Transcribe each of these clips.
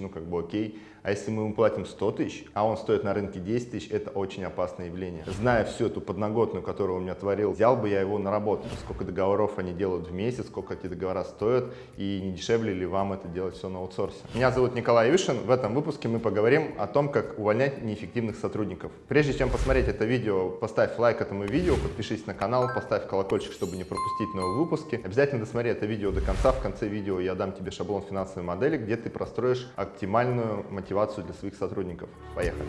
ну как бы окей. А если мы ему платим 100 тысяч, а он стоит на рынке 10 тысяч, это очень опасное явление. Зная всю эту подноготную, которую у меня творил, взял бы я его на работу. Сколько договоров они делают в месяц, сколько эти договора стоят, и не дешевле ли вам это делать все на аутсорсе. Меня зовут Николай Вишин. В этом выпуске мы поговорим о том, как увольнять неэффективных сотрудников. Прежде чем посмотреть это видео, поставь лайк этому видео, подпишись на канал, поставь колокольчик, чтобы не пропустить новые выпуски. Обязательно досмотри это видео до конца. В конце видео я дам тебе шаблон финансовой модели, где ты простроишь оптимальную мотивацию для своих сотрудников. Поехали!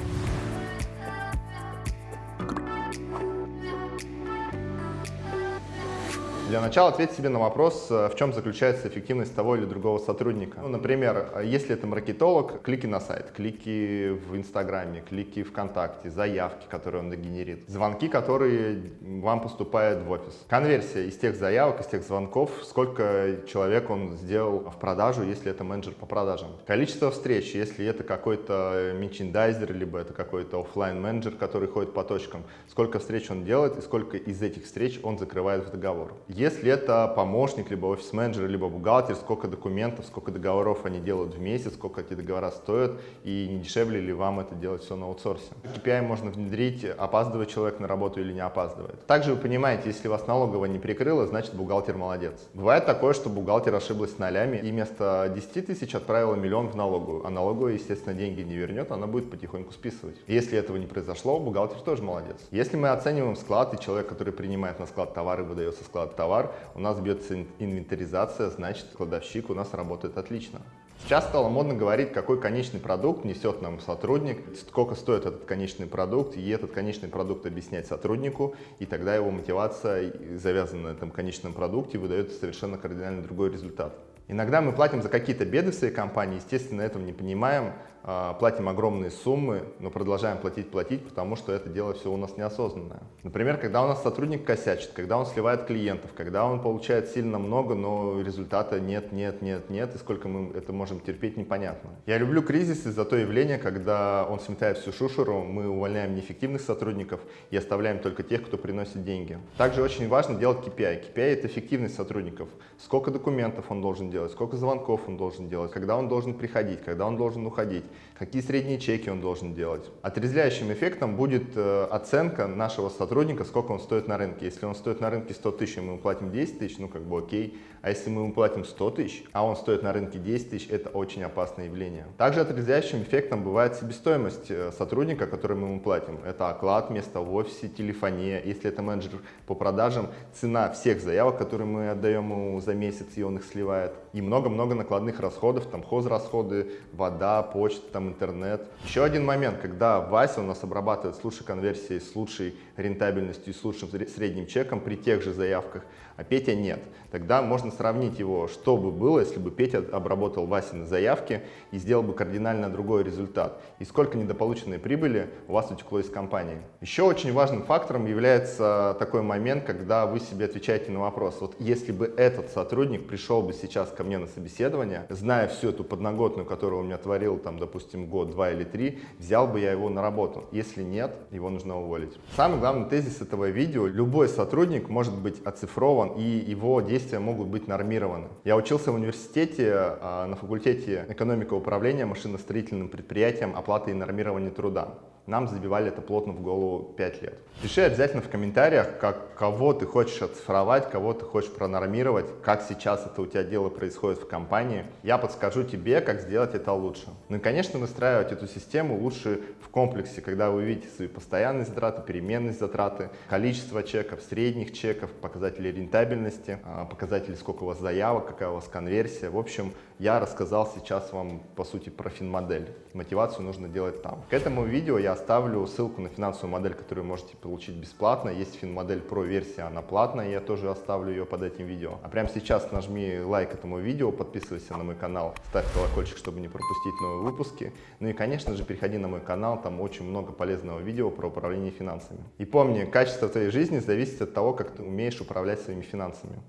Для начала ответь себе на вопрос, э, в чем заключается эффективность того или другого сотрудника. Ну, например, если это маркетолог, клики на сайт, клики в Инстаграме, клики ВКонтакте, заявки, которые он генерит, звонки, которые вам поступают в офис. Конверсия из тех заявок, из тех звонков, сколько человек он сделал в продажу, если это менеджер по продажам. Количество встреч, если это какой-то мерчендайзер, либо это какой-то офлайн менеджер который ходит по точкам, сколько встреч он делает и сколько из этих встреч он закрывает в договор. Если это помощник, либо офис-менеджер, либо бухгалтер, сколько документов, сколько договоров они делают в месяц, сколько эти договора стоят, и не дешевле ли вам это делать все на аутсорсе. KPI можно внедрить, опаздывает человек на работу или не опаздывает. Также вы понимаете, если вас налоговая не прикрыла, значит бухгалтер молодец. Бывает такое, что бухгалтер ошиблась нолями и вместо 10 тысяч отправила миллион в налоговую, а налоговая, естественно, деньги не вернет, она будет потихоньку списывать. Если этого не произошло, бухгалтер тоже молодец. Если мы оцениваем склад, и человек, который принимает на склад товары, выдается склад товара, товар, у нас бьется инвентаризация, значит кладовщик у нас работает отлично. Сейчас стало модно говорить, какой конечный продукт несет нам сотрудник, сколько стоит этот конечный продукт, и этот конечный продукт объяснять сотруднику, и тогда его мотивация, завязанная на этом конечном продукте, выдает совершенно кардинально другой результат. Иногда мы платим за какие-то беды в своей компании, естественно, этого не понимаем, а, платим огромные суммы, но продолжаем платить, платить, потому что это дело все у нас неосознанное. Например, когда у нас сотрудник косячит, когда он сливает клиентов, когда он получает сильно много, но результата нет, нет, нет, нет, и сколько мы это можем терпеть, непонятно. Я люблю кризис из-за то явление, когда он сметает всю шушеру, мы увольняем неэффективных сотрудников и оставляем только тех, кто приносит деньги. Также очень важно делать KPI. KPI – это эффективность сотрудников. Сколько документов он должен делать, сколько звонков он должен делать, когда он должен приходить, когда он должен уходить какие средние чеки он должен делать. Отрезвляющим эффектом будет э, оценка нашего сотрудника, сколько он стоит на рынке. Если он стоит на рынке 100 тысяч, мы ему платим 10 тысяч, ну как бы окей. А если мы ему платим 100 тысяч, а он стоит на рынке 10 тысяч, это очень опасное явление. Также отрезвляющим эффектом бывает себестоимость э, сотрудника, который мы ему платим. Это оклад, место в офисе, телефония. Если это менеджер по продажам, цена всех заявок, которые мы отдаем ему за месяц, и он их сливает. И много-много накладных расходов, там хозрасходы, вода, почта, там интернет. Еще один момент, когда Вася у нас обрабатывает с лучшей конверсией, с лучшей рентабельностью с лучшим средним чеком при тех же заявках, а Петя нет. Тогда можно сравнить его, что бы было, если бы Петя обработал Васины заявки и сделал бы кардинально другой результат. И сколько недополученной прибыли у вас утекло из компании. Еще очень важным фактором является такой момент, когда вы себе отвечаете на вопрос. Вот если бы этот сотрудник пришел бы сейчас ко мне на собеседование, зная всю эту подноготную, которую он меня творил, там, допустим, год, два или три, взял бы я его на работу. Если нет, его нужно уволить. Самый главный тезис этого видео, любой сотрудник может быть оцифрован и его действия могут быть нормированы. Я учился в университете а, на факультете экономика управления машиностроительным предприятием оплаты и нормирования труда нам забивали это плотно в голову 5 лет. Пиши обязательно в комментариях, как, кого ты хочешь оцифровать, кого ты хочешь пронормировать, как сейчас это у тебя дело происходит в компании. Я подскажу тебе, как сделать это лучше. Ну и, конечно, выстраивать эту систему лучше в комплексе, когда вы видите свои постоянные затраты, переменные затраты, количество чеков, средних чеков, показатели рентабельности, а, показатели, сколько у вас заявок, какая у вас конверсия. В общем, я рассказал сейчас вам, по сути, про финмодель. Мотивацию нужно делать там. К этому видео я оставлю ссылку на финансовую модель, которую можете получить бесплатно. Есть финмодель Pro версия, она платная, я тоже оставлю ее под этим видео. А прямо сейчас нажми лайк этому видео, подписывайся на мой канал, ставь колокольчик, чтобы не пропустить новые выпуски. Ну и, конечно же, переходи на мой канал, там очень много полезного видео про управление финансами. И помни, качество твоей жизни зависит от того, как ты умеешь управлять своими финансами.